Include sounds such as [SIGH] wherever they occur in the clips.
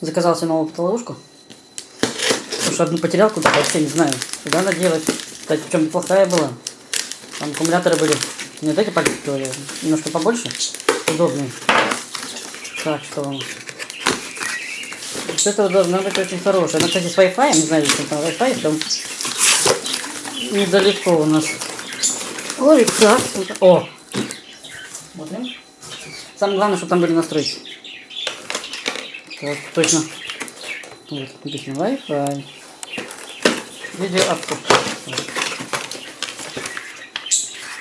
Заказал себе новую фотоловушку. Потому что одну потерял куда-то, вообще не знаю. Куда она делать. Кстати, причем неплохая была. Там аккумуляторы были не вот эти пальчики, немножко побольше. Удобные. Так, что вам? Вот это должна быть очень хорошая. Она, кстати, с Wi-Fi, не знаю, если там Wi-Fi, там недалеко у нас. Ой, как О! Смотрим. Самое главное, чтобы там были настройки. Так, точно. Вот, написано Wi-Fi. Видео откуп.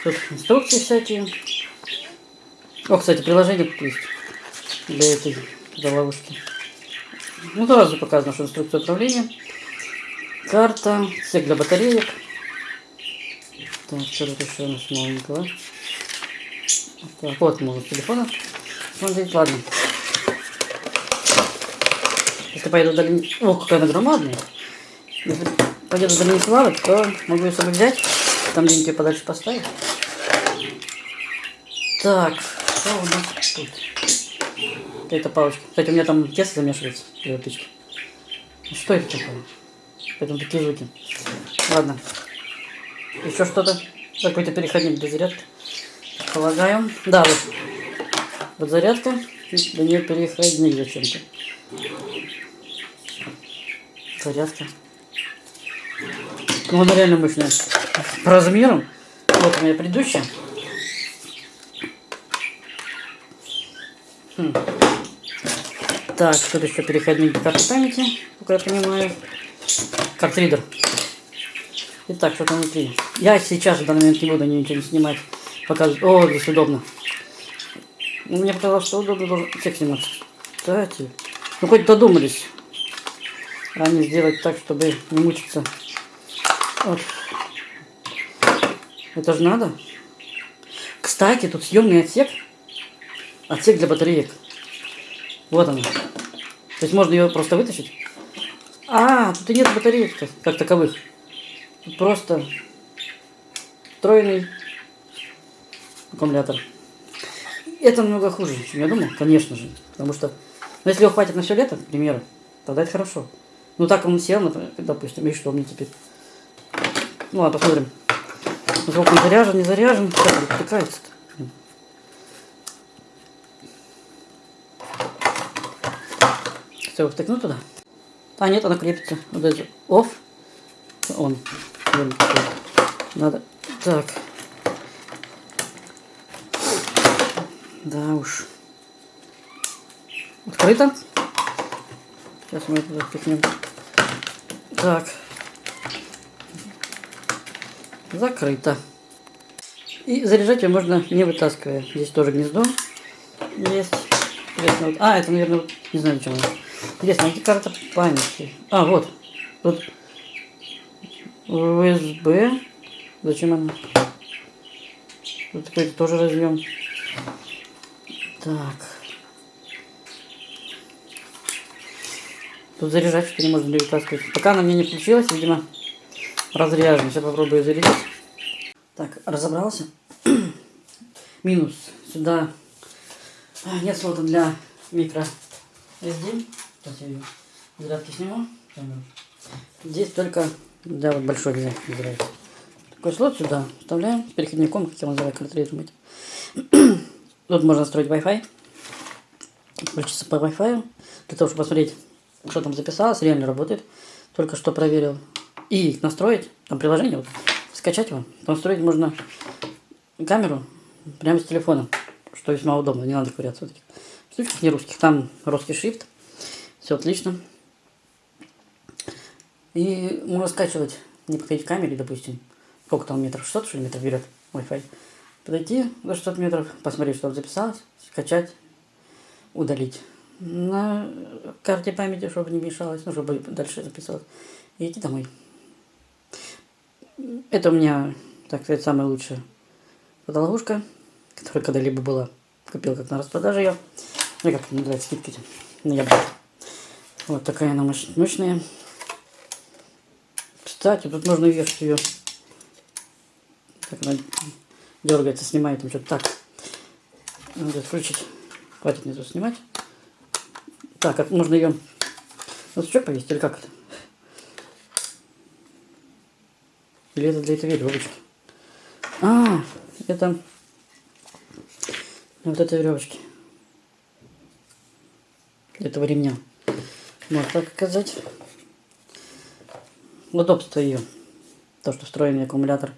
Тут инструкции всякие. О, кстати, приложение есть для этой для ловушки. Ну, сразу показано, что инструкция управления. Карта, сек для батареек. Так, что тут еще у нас новенького? Так, вот можно телефона смотреть, ладно. Если поеду в долине... О, какая она громадная. Если поеду в долине плавать, то могу ее с собой взять. Там где-нибудь ее подальше поставить. Так, что у нас тут? Какая-то палочка. Кстати, у меня там тесто замешивается этой печке. Что это такое? Поэтому такие звуки. Ладно. Еще что-то? Какой-то переходник для зарядки. Полагаю. Да, вот. Вот зарядка. До нее переходник зачем-то. Зарядка. Ну, она реально мощная. По размерам. Вот меня предыдущая. Хм. Так, тут еще переходник для карты памяти, как я понимаю. Картридер. Итак, что там внутри. Я сейчас в данный момент не буду ничего не снимать. Показывать. О, здесь удобно. Мне показалось, что удобно должен всех сниматься. Кстати. Ну, хоть додумались. Они сделать так, чтобы не мучиться. Вот. Это же надо. Кстати, тут съемный отсек. Отсек для батареек. Вот он. То есть можно ее просто вытащить. А, тут и нет батареек -то, как таковых. Тут просто встроенный аккумулятор. Это намного хуже, чем я думал, конечно же. Потому что, ну, если его хватит на все лето, к примеру, тогда это хорошо. Ну, так он сел, например, допустим, и что мне теперь? Ну, ладно, посмотрим. Насколько он заряжен, не заряжен. Как? Блин. Все, втыкну туда. А, нет, она крепится. Вот это off. Он. Надо. Так. Да уж. Открыто. Сейчас мы это запихнем. Так. Закрыто. И заряжать ее можно не вытаскивая. Здесь тоже гнездо есть. Вот- А, это, наверное, вот- не знаю, зачем она. Интересно, где карта памяти? А, вот. Тут USB. Зачем она? Тут какой-то тоже разъем. Так. Тут заряжать что не можно не вытаскивать. Пока она мне не включилась, видимо, разряжена. Сейчас попробую зарядить. Так, разобрался. [CLEARS THROAT] Минус. Сюда а, нет слота для микро SD. Сейчас я ее зарядки сниму. Здесь только для вот большой зарядки. Такой слот сюда вставляем с переходником, как я называю, картриджем этим. [CLEARS THROAT] Тут можно настроить Wi-Fi. Включиться по Wi-Fi. Для того, чтобы посмотреть, что там записалось, реально работает. Только что проверил. И настроить, там приложение, вот, скачать его. Настроить можно камеру прямо с телефона, что весьма удобно, не надо ковыряться в этих штучках не русских. Там русский шрифт, все отлично. И можно скачивать, не подходить к камере, допустим, сколько там метров, 600 что ли метров берет Wi-Fi. Подойти до 600 метров, посмотреть, что там записалось, скачать, удалить. На карте памяти, чтобы не мешалось, ну, чтобы дальше записалось. И идти домой. Это у меня, так сказать, самая лучшая фотоловушка, которая когда-либо была. Купил как на распродаже ее. Ну, как называется, скидки эти. Ну. Вот такая она мощ- мощная. Кстати, тут можно вешать ее. Так она дергается, снимает там что-то. Так. Надо включить. Хватит мне тут снимать. Так, как можно ее Ну, сучок повесить или как это? Или это для этой веревочки? А, это вот этой веревочки. Этого ремня. Можно так сказать. Удобство ее. То, что встроенный аккумулятор.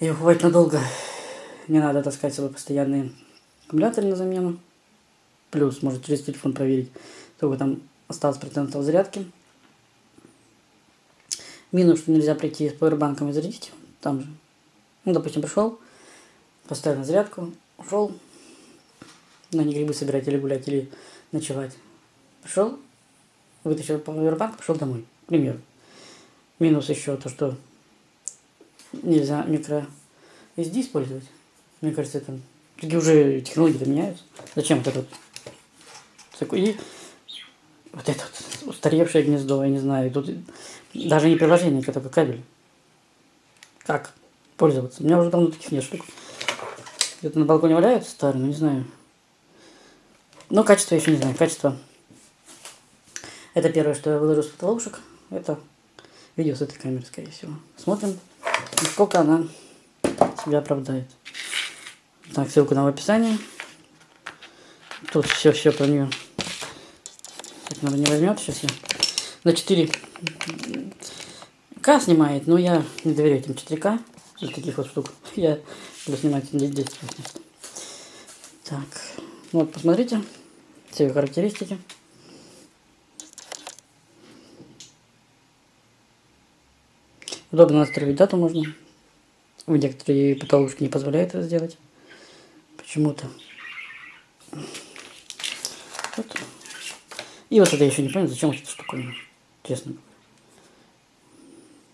Ее хватит надолго. Не надо таскать с собой постоянные аккумуляторы на замену. Плюс, может через телефон проверить, сколько там осталось процентов зарядки. Минус, что нельзя прийти с пауэрбанком и зарядить. Там же. Ну, допустим, пришел, поставил на зарядку, ушел. Ну, не грибы собирать или гулять, или ночевать. Пришел, вытащил пауэрбанк, пошел домой. К примеру. Минус еще то, что нельзя микро SD использовать. Мне кажется, это такие уже технологии-то меняются. Зачем вот этот и вот это вот устаревшее гнездо, я не знаю. Тут даже не приложение, это только кабель. Как пользоваться? У меня уже давно таких нет штук. Где-то на балконе валяются старые, но не знаю. Но качество еще не знаю. Качество. Это первое, что я выложу с потолушек. Это видео с этой камеры, скорее всего. Смотрим, сколько она себя оправдает. Так, ссылку на в описании. Тут все, все про нее. Так, наверное, не возьмет. Сейчас я на 4 К снимает, но я не доверяю этим 4К. Для таких вот штук. [LAUGHS] Я буду снимать 10 Так, вот посмотрите. Все характеристики. Удобно настроить дату можно. Некоторые потолочки не позволяют это сделать. Почему-то. И вот это я еще не понял, зачем эта штуковина. Честно говоря.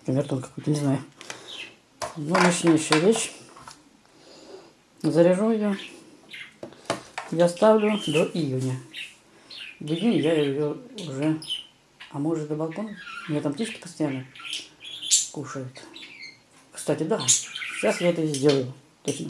Камертон какой-то, не знаю. Но мощнейшая вещь. Заряжу ее. Я ставлю до июня. В июне я ее уже... А может до балкона? У меня там птички постоянно кушают. Кстати, да. Сейчас я это сделаю. Точно.